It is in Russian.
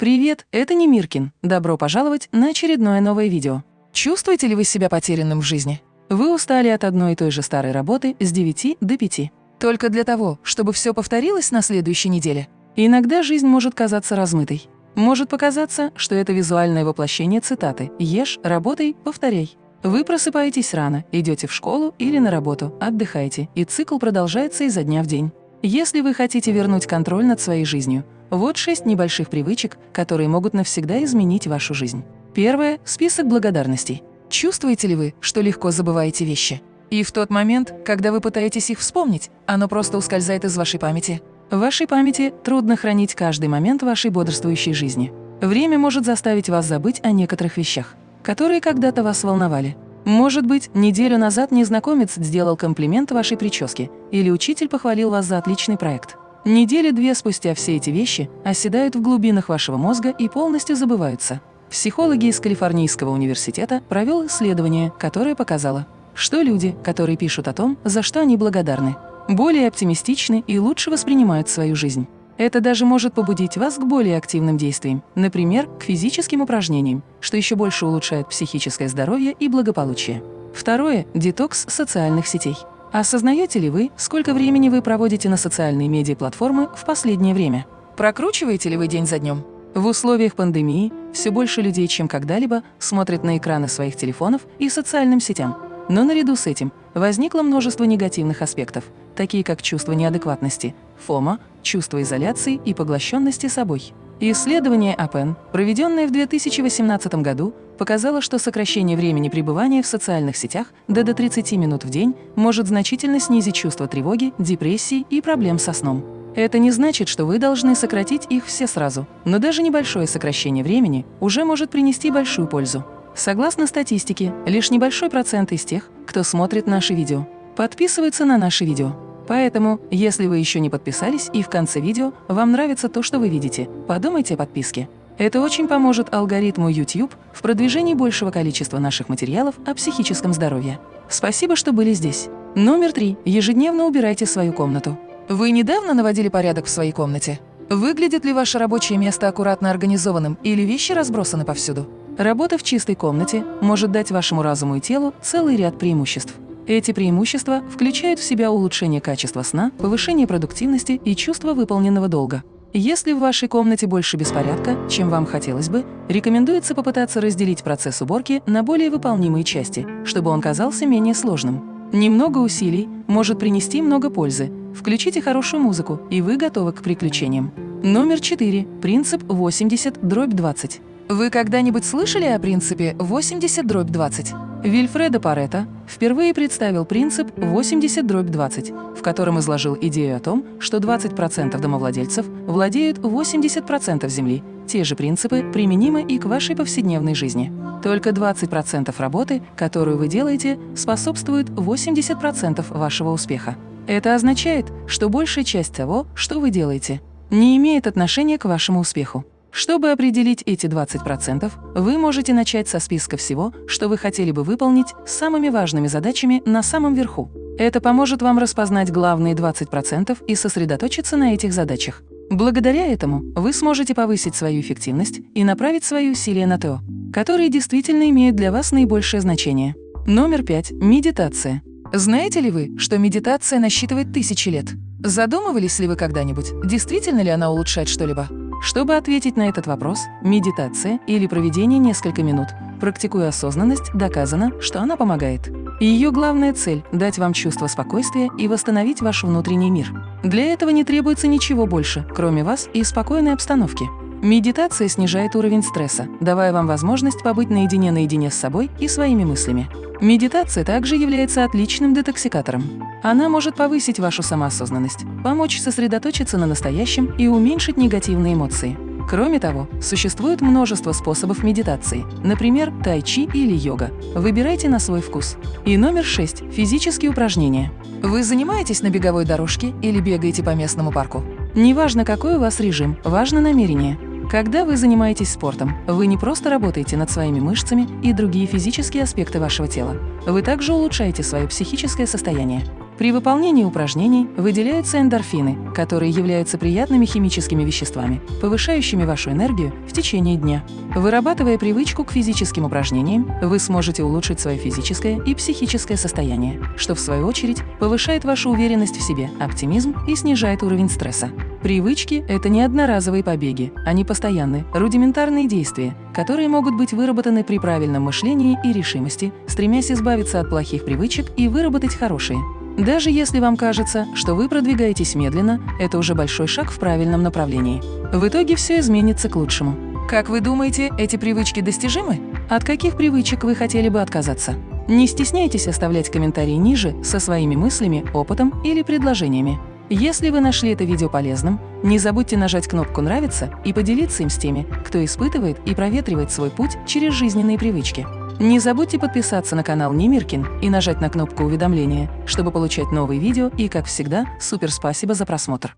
Привет, это Немиркин. Добро пожаловать на очередное новое видео. Чувствуете ли вы себя потерянным в жизни? Вы устали от одной и той же старой работы с 9 до 5. Только для того, чтобы все повторилось на следующей неделе. Иногда жизнь может казаться размытой. Может показаться, что это визуальное воплощение цитаты «Ешь, работай, повторяй». Вы просыпаетесь рано, идете в школу или на работу, отдыхаете, и цикл продолжается изо дня в день. Если вы хотите вернуть контроль над своей жизнью, вот шесть небольших привычек, которые могут навсегда изменить вашу жизнь. Первое – список благодарностей. Чувствуете ли вы, что легко забываете вещи? И в тот момент, когда вы пытаетесь их вспомнить, оно просто ускользает из вашей памяти. В вашей памяти трудно хранить каждый момент вашей бодрствующей жизни. Время может заставить вас забыть о некоторых вещах, которые когда-то вас волновали. Может быть, неделю назад незнакомец сделал комплимент вашей прическе, или учитель похвалил вас за отличный проект. Недели две спустя все эти вещи оседают в глубинах вашего мозга и полностью забываются. Психологи из Калифорнийского университета провел исследование, которое показало, что люди, которые пишут о том, за что они благодарны, более оптимистичны и лучше воспринимают свою жизнь. Это даже может побудить вас к более активным действиям, например, к физическим упражнениям, что еще больше улучшает психическое здоровье и благополучие. Второе – детокс социальных сетей. Осознаете ли вы, сколько времени вы проводите на социальные медиаплатформы в последнее время? Прокручиваете ли вы день за днем? В условиях пандемии все больше людей, чем когда-либо, смотрят на экраны своих телефонов и социальным сетям. Но наряду с этим возникло множество негативных аспектов, такие как чувство неадекватности, фома, чувство изоляции и поглощенности собой. Исследование АПЕН, проведенное в 2018 году, показало, что сокращение времени пребывания в социальных сетях до до 30 минут в день может значительно снизить чувство тревоги, депрессии и проблем со сном. Это не значит, что вы должны сократить их все сразу, но даже небольшое сокращение времени уже может принести большую пользу. Согласно статистике, лишь небольшой процент из тех, кто смотрит наши видео, подписываются на наши видео. Поэтому, если вы еще не подписались и в конце видео вам нравится то, что вы видите, подумайте о подписке. Это очень поможет алгоритму YouTube в продвижении большего количества наших материалов о психическом здоровье. Спасибо, что были здесь. Номер три. Ежедневно убирайте свою комнату. Вы недавно наводили порядок в своей комнате? Выглядит ли ваше рабочее место аккуратно организованным или вещи разбросаны повсюду? Работа в чистой комнате может дать вашему разуму и телу целый ряд преимуществ. Эти преимущества включают в себя улучшение качества сна, повышение продуктивности и чувство выполненного долга. Если в вашей комнате больше беспорядка, чем вам хотелось бы, рекомендуется попытаться разделить процесс уборки на более выполнимые части, чтобы он казался менее сложным. Немного усилий может принести много пользы. Включите хорошую музыку, и вы готовы к приключениям. Номер 4. Принцип 80 дробь 20. Вы когда-нибудь слышали о принципе 80 дробь 20? Вильфредо Паретто впервые представил принцип 80 дробь 20, в котором изложил идею о том, что 20% домовладельцев владеют 80% земли. Те же принципы применимы и к вашей повседневной жизни. Только 20% работы, которую вы делаете, способствует 80% вашего успеха. Это означает, что большая часть того, что вы делаете, не имеет отношения к вашему успеху. Чтобы определить эти 20%, вы можете начать со списка всего, что вы хотели бы выполнить с самыми важными задачами на самом верху. Это поможет вам распознать главные 20% и сосредоточиться на этих задачах. Благодаря этому вы сможете повысить свою эффективность и направить свои усилия на то, которые действительно имеют для вас наибольшее значение. Номер пять. Медитация. Знаете ли вы, что медитация насчитывает тысячи лет? Задумывались ли вы когда-нибудь, действительно ли она улучшает что-либо? Чтобы ответить на этот вопрос, медитация или проведение несколько минут, практикуя осознанность, доказано, что она помогает. Ее главная цель – дать вам чувство спокойствия и восстановить ваш внутренний мир. Для этого не требуется ничего больше, кроме вас и спокойной обстановки. Медитация снижает уровень стресса, давая вам возможность побыть наедине-наедине с собой и своими мыслями. Медитация также является отличным детоксикатором. Она может повысить вашу самоосознанность, помочь сосредоточиться на настоящем и уменьшить негативные эмоции. Кроме того, существует множество способов медитации, например, тайчи или йога. Выбирайте на свой вкус. И номер 6. Физические упражнения. Вы занимаетесь на беговой дорожке или бегаете по местному парку? Неважно, какой у вас режим, важно намерение. Когда вы занимаетесь спортом, вы не просто работаете над своими мышцами и другие физические аспекты вашего тела. Вы также улучшаете свое психическое состояние. При выполнении упражнений выделяются эндорфины, которые являются приятными химическими веществами, повышающими вашу энергию в течение дня. Вырабатывая привычку к физическим упражнениям, вы сможете улучшить свое физическое и психическое состояние, что в свою очередь повышает вашу уверенность в себе, оптимизм и снижает уровень стресса. Привычки – это не одноразовые побеги, они постоянные, рудиментарные действия, которые могут быть выработаны при правильном мышлении и решимости, стремясь избавиться от плохих привычек и выработать хорошие. Даже если вам кажется, что вы продвигаетесь медленно, это уже большой шаг в правильном направлении. В итоге все изменится к лучшему. Как вы думаете, эти привычки достижимы? От каких привычек вы хотели бы отказаться? Не стесняйтесь оставлять комментарии ниже со своими мыслями, опытом или предложениями. Если вы нашли это видео полезным, не забудьте нажать кнопку «Нравится» и поделиться им с теми, кто испытывает и проветривает свой путь через жизненные привычки. Не забудьте подписаться на канал Немиркин и нажать на кнопку уведомления, чтобы получать новые видео и, как всегда, супер спасибо за просмотр.